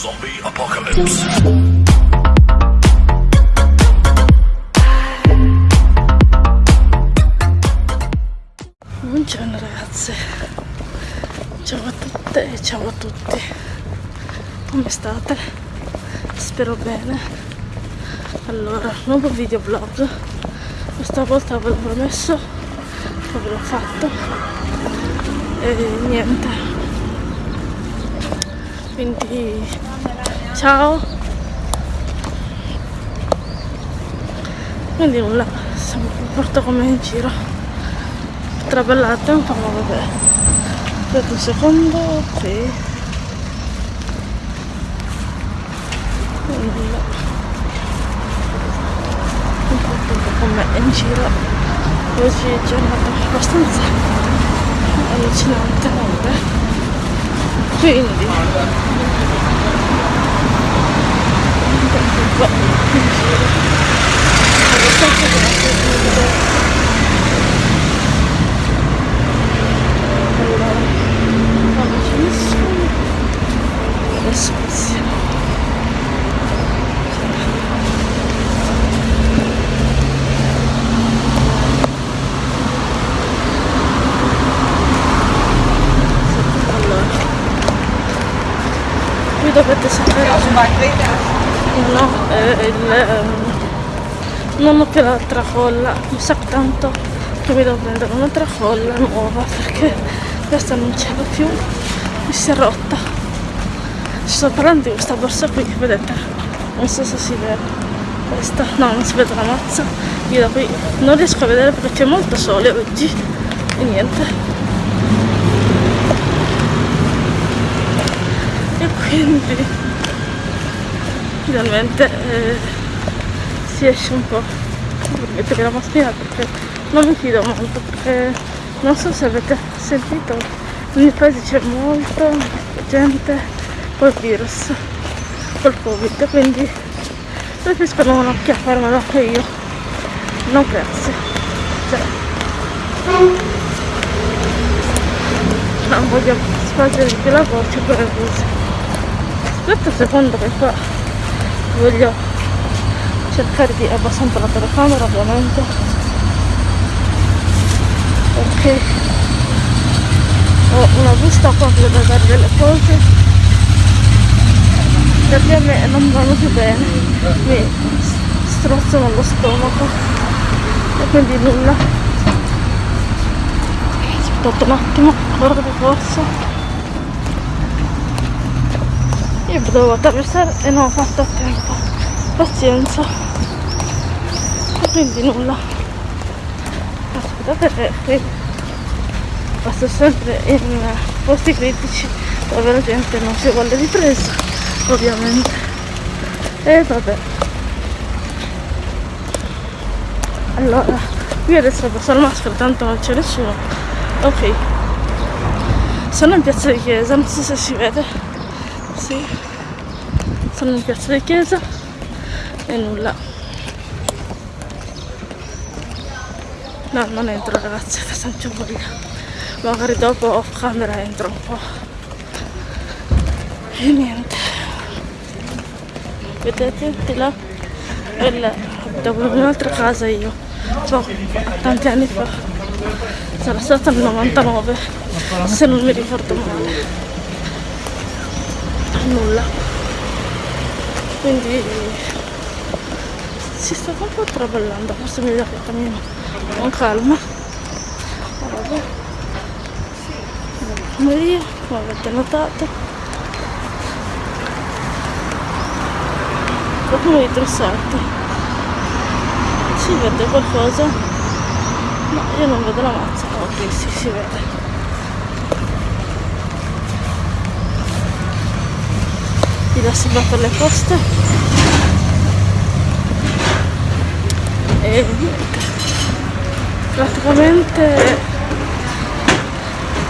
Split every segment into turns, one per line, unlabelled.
Zombie apocalypse.
Buongiorno ragazze, ciao a tutte e ciao a tutti, come state? Spero bene. Allora, nuovo video vlog, questa volta ve l'ho promesso, poi ve l'ho fatto e niente. Quindi ciao. Quindi nulla, siamo, porto come in giro. Traballate un po' ma vabbè. Aspetta un secondo qui nulla un po' tutto con me in giro. Oggi è giornata abbastanza allucinante. Vabbè quindi un po' in giro abbastanza no eh, il ehm, non ho più l'altra colla mi sa tanto che mi devo prendere un'altra colla nuova perché questa non ce l'ho più mi si è rotta. Ci sto parlando di questa borsa qui vedete? Non so se si vede. Questa no non si vede la mazza. Io da qui non riesco a vedere perché c'è molto sole oggi. E niente. E quindi finalmente eh, si esce un po' per mettere la mascherina perché non mi fido molto perché non so se avete sentito nel paese c'è molta gente col virus col covid quindi preferisco non acchiapparmelo anche io. Non grazie. Cioè, non voglio di più la voce per così aspetta un secondo che qua voglio cercare di abbassare la telecamera ovviamente. Ok. Ho una busta qua per dare delle cose. Perché a me non vanno più bene. Mi strozzano lo stomaco. E quindi nulla. Aspettate un attimo guarda corsa io dovevo attraversare e non ho fatto a tempo. Pazienza. E quindi nulla. Aspettate che qui passo sempre in posti critici dove la gente non si vuole ripresa ovviamente. E vabbè. Allora io adesso passo la maschera tanto non c'è nessuno. Ok. Sono in piazza di chiesa non so se si vede sì. Sono in piazza di chiesa e nulla. No non entro ragazzi non c'è voglia. Magari dopo off camera entro un po' e niente. Vedete di là il, dopo un'altra casa io. Tanti anni fa. Sarà stata nel 99 se non mi ricordo male nulla. Quindi si sta un po' traballando forse mi dà che cammino con calma. Vabbè Maria come avete notato qualcuno di trussati si vede qualcosa ma io non vedo la mazza ok sì si vede di là va per le coste e praticamente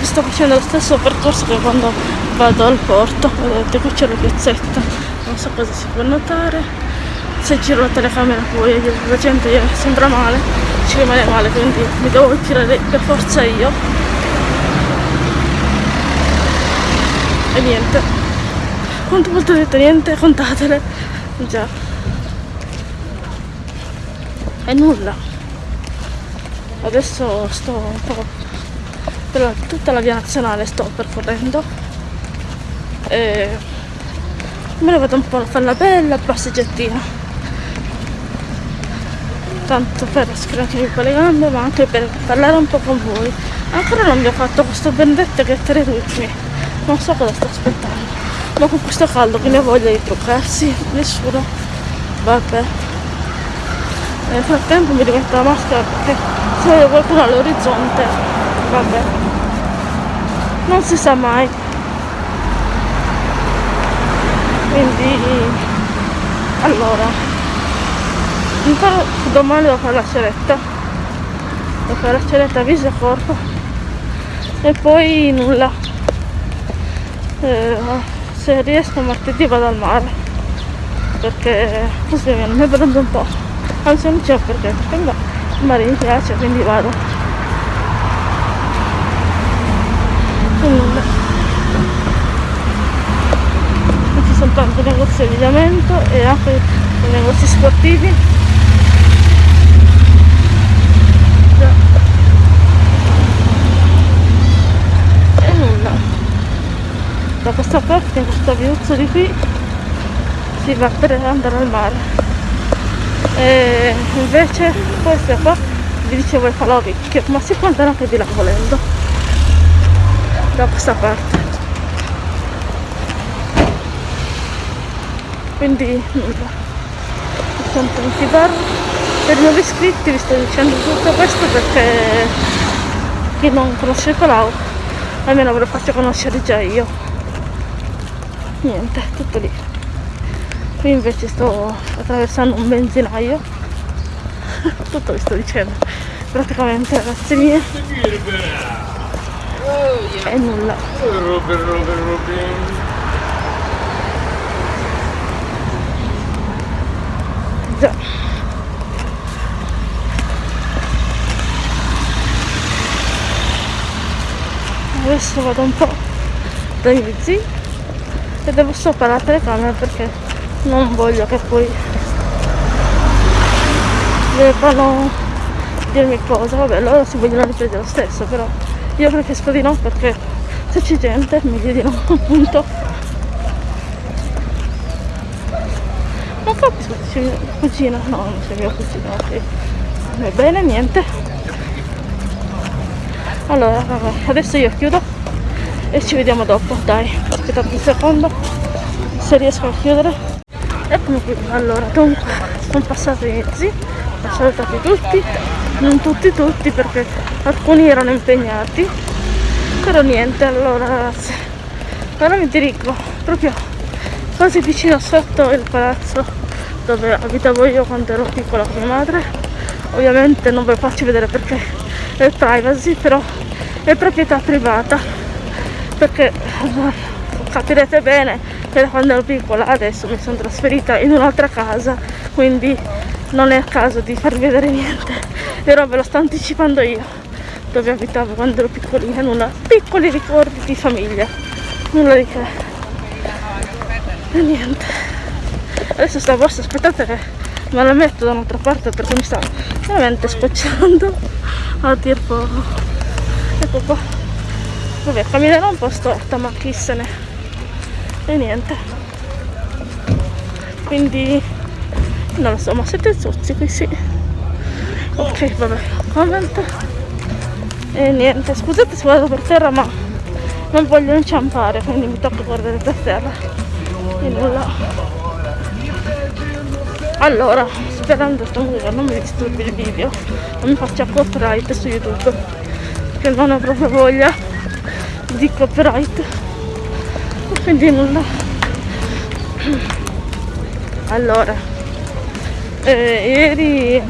sto facendo lo stesso percorso che quando vado al porto. Vedete qui c'è la piazzetta. Non so cosa si può notare. Se giro la telecamera poi la gente sembra male ci rimane male quindi mi devo tirare per forza io. E niente volte ho detto niente contatele. Già. E nulla. Adesso sto un po' per tutta la via nazionale sto percorrendo. E me ne vado un po' a fare una bella passeggiatina. Tanto per scrivermi un po' le gambe ma anche per parlare un po' con voi. Ancora non vi ho fatto questo benedetto che tre ritmi non so cosa sto aspettando ma con questo caldo che ne voglia di truccarsi nessuno. Vabbè. Nel frattempo mi rimetto la maschera perché se vedo qualcuno all'orizzonte vabbè. Non si sa mai. Quindi allora ancora domani devo fare la ceretta. Devo fare la ceretta viso e corpo. E poi nulla. Eh, se riesco martedì vado al mare perché così mi prendo un po' anzi non c'è perché perché il mare mi piace quindi vado. Non ci sono tanti negozi di abbigliamento e anche negozi sportivi e nulla da questa parte questo viuzzo di qui si va per andare al mare. E invece questa qua vi dicevo il falò vecchio ma si può andare anche di là volendo. Da questa parte. Quindi nulla. Sono tanti bar per i nuovi iscritti vi sto dicendo tutto questo perché chi non conosce il Palau almeno ve lo faccio conoscere già io niente tutto lì. Qui invece sto attraversando un benzinaio. Tutto vi sto dicendo. Praticamente ragazzi mie e nulla. Già. Adesso vado un po' dai miei zii e devo stoppare la telecamera perché non voglio che poi debbano dirmi cosa. Vabbè loro si vogliono riprendere lo stesso però io preferisco di no perché se c'è gente meglio di no appunto. Non capisco se mia cugina. No non c'è mia cugina ok. Va bene niente. Allora vabbè, adesso io chiudo e ci vediamo dopo dai. Aspettate un secondo se riesco a chiudere. Eccomi qui. Allora dunque sono passati mezzi ho salutati tutti. Non tutti tutti perché alcuni erano impegnati. Però niente allora ragazzi ora mi dirigo proprio quasi vicino sotto il palazzo dove abitavo io quando ero piccola con mia madre. Ovviamente non ve lo faccio vedere perché è privacy però è proprietà privata perché capirete bene che da quando ero piccola adesso mi sono trasferita in un'altra casa quindi non è a caso di farvi vedere niente. Però ve lo sto anticipando io dove abitavo quando ero piccolina nulla piccoli ricordi di famiglia. Nulla di che. E niente. Adesso sta borsa aspettate che me la metto da un'altra parte perché mi sta veramente scocciando. A dir poco. Ecco qua vabbè camminerò un po' storta ma chi se ne e niente. Quindi non lo so ma siete zozzi qui sì. Ok vabbè comment. E niente scusate se vado per terra ma non voglio inciampare quindi mi tocca guardare per terra. E nulla. Allora sperando musica non mi disturbi il video. Non mi faccia copyright su youtube che non ho proprio voglia di copyright. Quindi nulla. Allora eh, ieri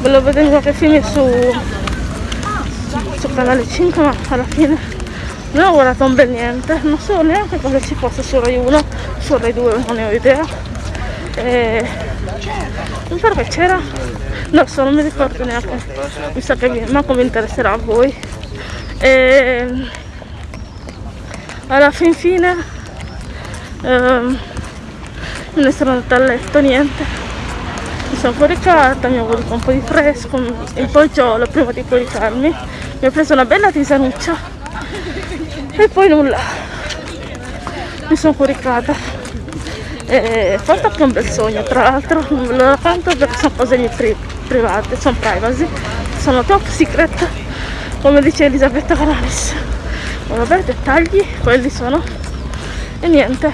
volevo vedere qualche film su, su, canale 5 ma alla fine non ho guardato un bel niente. Non so neanche cosa ci fosse su Rai 1 su Rai 2 non ne ho idea. E non so che c'era. Non so non mi ricordo neanche. Mi sa che manco mi interesserà a voi. E alla fin fine ehm, me ne sono andata a letto niente. Mi sono coricata mi ho voluto un po' di fresco il poggiolo prima di coricarmi mi ho preso una bella tisanuccia e poi nulla. Mi sono coricata e fatto anche un bel sogno tra l'altro non ve lo racconto perché sono cose mie pri private sono privacy sono top secret come dice Elisabetta Canalis vabbè dettagli quelli sono e niente.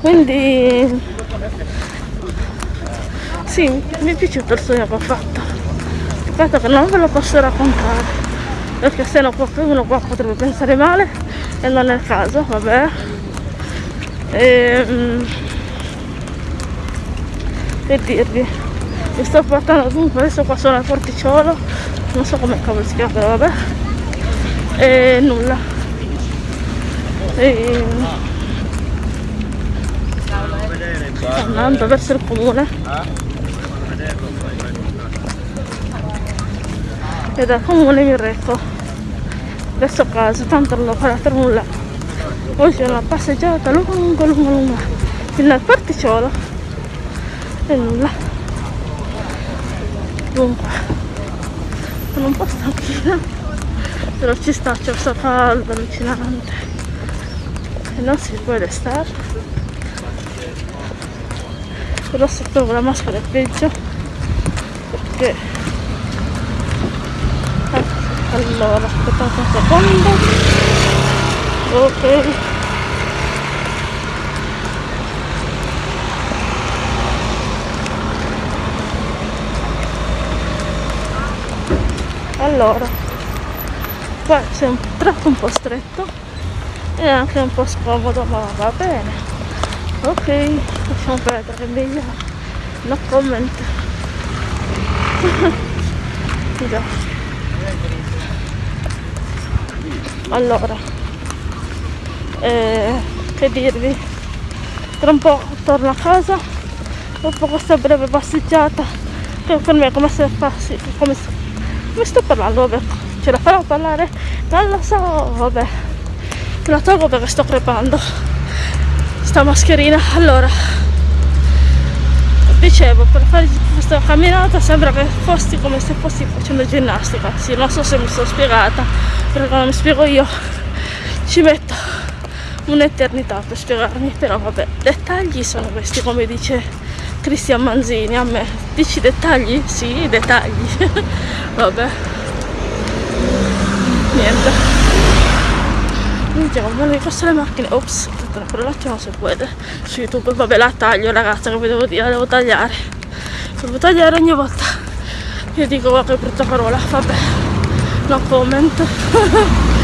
Quindi sì mi è piaciuto il sogno che ho fatto. Peccato che non ve lo posso raccontare perché se no qualcuno qua potrebbe pensare male e non è il caso vabbè. E, um, che dirvi? Mi sto portando dunque adesso qua sono al porticciolo non so come cavolo si chiama però vabbè e nulla. E, andando verso il comune. E dal comune mi reco verso casa tanto non ho fatto nulla. Oggi è una passeggiata lunga lunga lunga. Fino al particciolo e nulla. Dunque sono un po' stanchina però ci sta c'è questo caldo allucinante. E non si può stare però se trovo la maschera è peggio perché allora aspettate un secondo. Ok. Allora qua c'è un tratto un po' stretto e anche un po' scomodo ma va bene. Ok lasciamo perdere meglio no comment. Allora eh, che dirvi? Tra un po' torno a casa dopo questa breve passeggiata che per me è come se passi come come sto parlando vabbè ce la farò a parlare non lo so vabbè. La tolgo perché sto crepando sta mascherina. Allora dicevo per fare questa camminata sembra che fossi come se fossi facendo ginnastica. Sì non so se mi sono spiegata perché non mi spiego io ci metto un'eternità per spiegarmi però vabbè dettagli sono questi come dice Cristian Manzini a me. Dici dettagli? sì dettagli. Vabbè niente. Minchia, come le coste le macchine ops per un attimo se può su youtube vabbè la taglio ragazza che vi devo dire la devo tagliare. Devo tagliare ogni volta. Io dico guarda che brutta parola vabbè. No comment.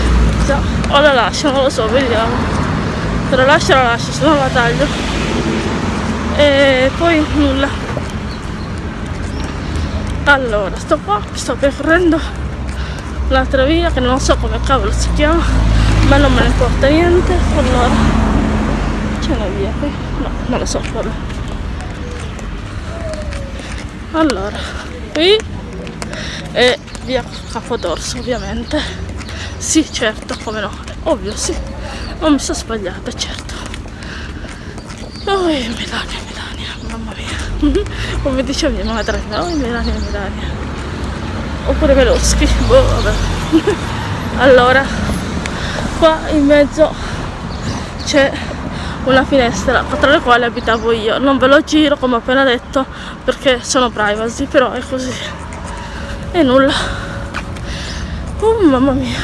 So, o la lascio non lo so vediamo. Se la lascio la lascio se no la taglio. E poi nulla. Allora sto qua sto percorrendo l'altra via che non so come cavolo si chiama ma non me ne importa niente allora c'è una via qui? No, non lo so, vabbè. Allora, qui è via Capodorso ovviamente. Sì, certo, come no, ovvio sì. Non mi sono sbagliata, certo. Oh, Melania, Melania, mamma mia. come diceva mia madre, oh, Melania, Melania. Oppure Veloschi, boh, vabbè. allora, qua in mezzo c'è una finestra tra le quali abitavo io. Non ve lo giro come ho appena detto perché sono privacy però è così. E nulla. Oh mamma mia.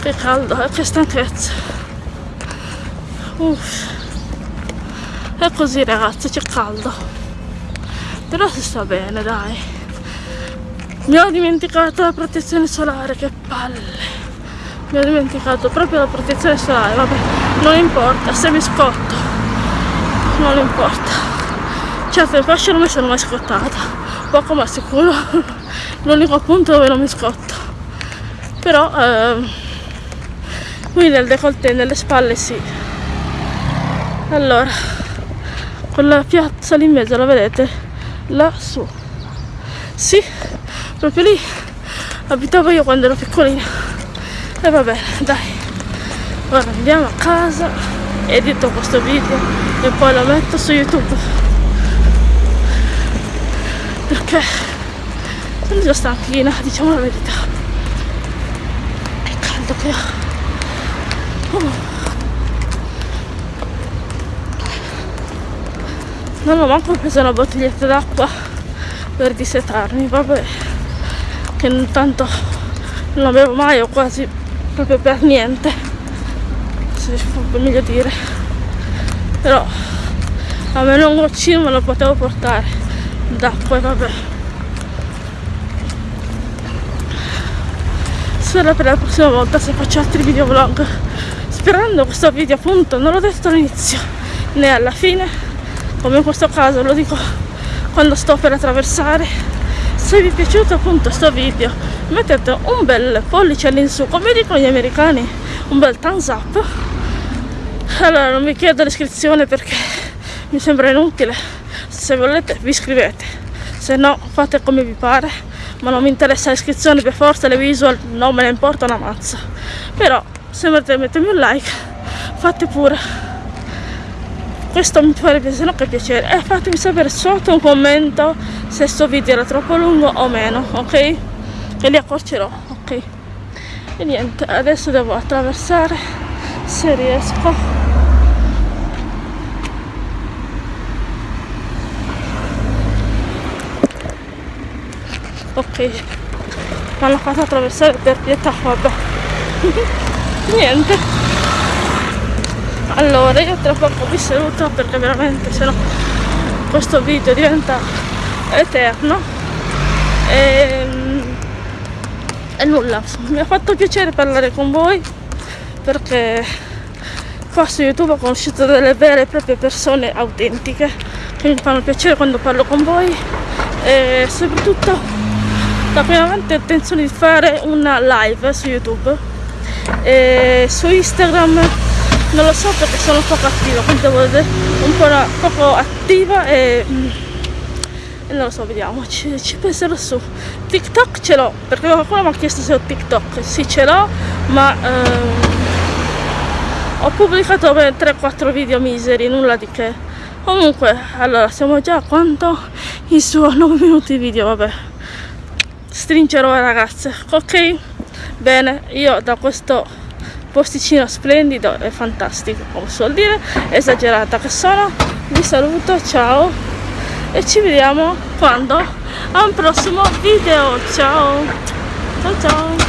Che caldo e eh, che stanchezza. Uff. è così ragazzi c'è caldo. Però si sta bene dai mi ho dimenticato la protezione solare che palle. Mi ho dimenticato proprio la protezione solare vabbè non importa se mi scotto. Non importa. Certo in fascia non mi sono mai scottata poco ma sicuro. L'unico punto dove non mi scotto. Però ehm, qui nel décolleté nelle spalle sì. Allora quella piazza lì in mezzo la vedete? Lassù sì proprio lì. Abitavo io quando ero piccolina. E va bene dai. Ora andiamo a casa edito questo video e poi lo metto su youtube. Perché sono già stanchina diciamo la verità. È caldo che ho oh. non ho manco preso una bottiglietta d'acqua per dissetarmi vabbè che intanto non avevo mai o quasi proprio per niente se può meglio dire. Però almeno un goccino me lo potevo portare d'acqua e vabbè. Spero per la prossima volta se faccio altri video vlog sperando questo video appunto non l'ho detto all'inizio né alla fine come in questo caso lo dico quando sto per attraversare. Se vi è piaciuto appunto questo video mettete un bel pollice all'insù come dicono gli americani un bel thumbs up. Allora non vi chiedo l'iscrizione perché mi sembra inutile. Se volete vi iscrivete. Se no fate come vi pare ma non mi interessa l'iscrizione per forza le visual non me ne importa una mazza. Però se volete mettermi un like fate pure questo mi farebbe se no che piacere. E fatemi sapere sotto un commento se questo video era troppo lungo o meno ok? E li accorcerò ok? E niente adesso devo attraversare se riesco. Ok. Mi hanno fatto attraversare per pietà vabbè. Niente allora io tra poco vi saluto perché veramente se no questo video diventa eterno. E, e nulla. Mi ha fatto piacere parlare con voi perché qua su youtube ho conosciuto delle vere e proprie persone autentiche che mi fanno piacere quando parlo con voi. E soprattutto ho intenzione di fare una live su youtube. E su instagram non lo so perché sono poco attiva quindi devo vedere un po' poco attiva e, e, non lo so vediamo ci, ci penserò su. Tiktok ce l'ho perché qualcuno mi ha chiesto se ho tiktok. Sì ce l'ho ma ehm, ho pubblicato 3-4 video miseri nulla di che. Comunque allora siamo già a quanto? In suo 9 minuti video vabbè. Stringerò le ragazze ok? Bene io da questo posticino splendido e fantastico come suol dire esagerata che sono vi saluto ciao e ci vediamo quando? A un prossimo video ciao. Ciao ciao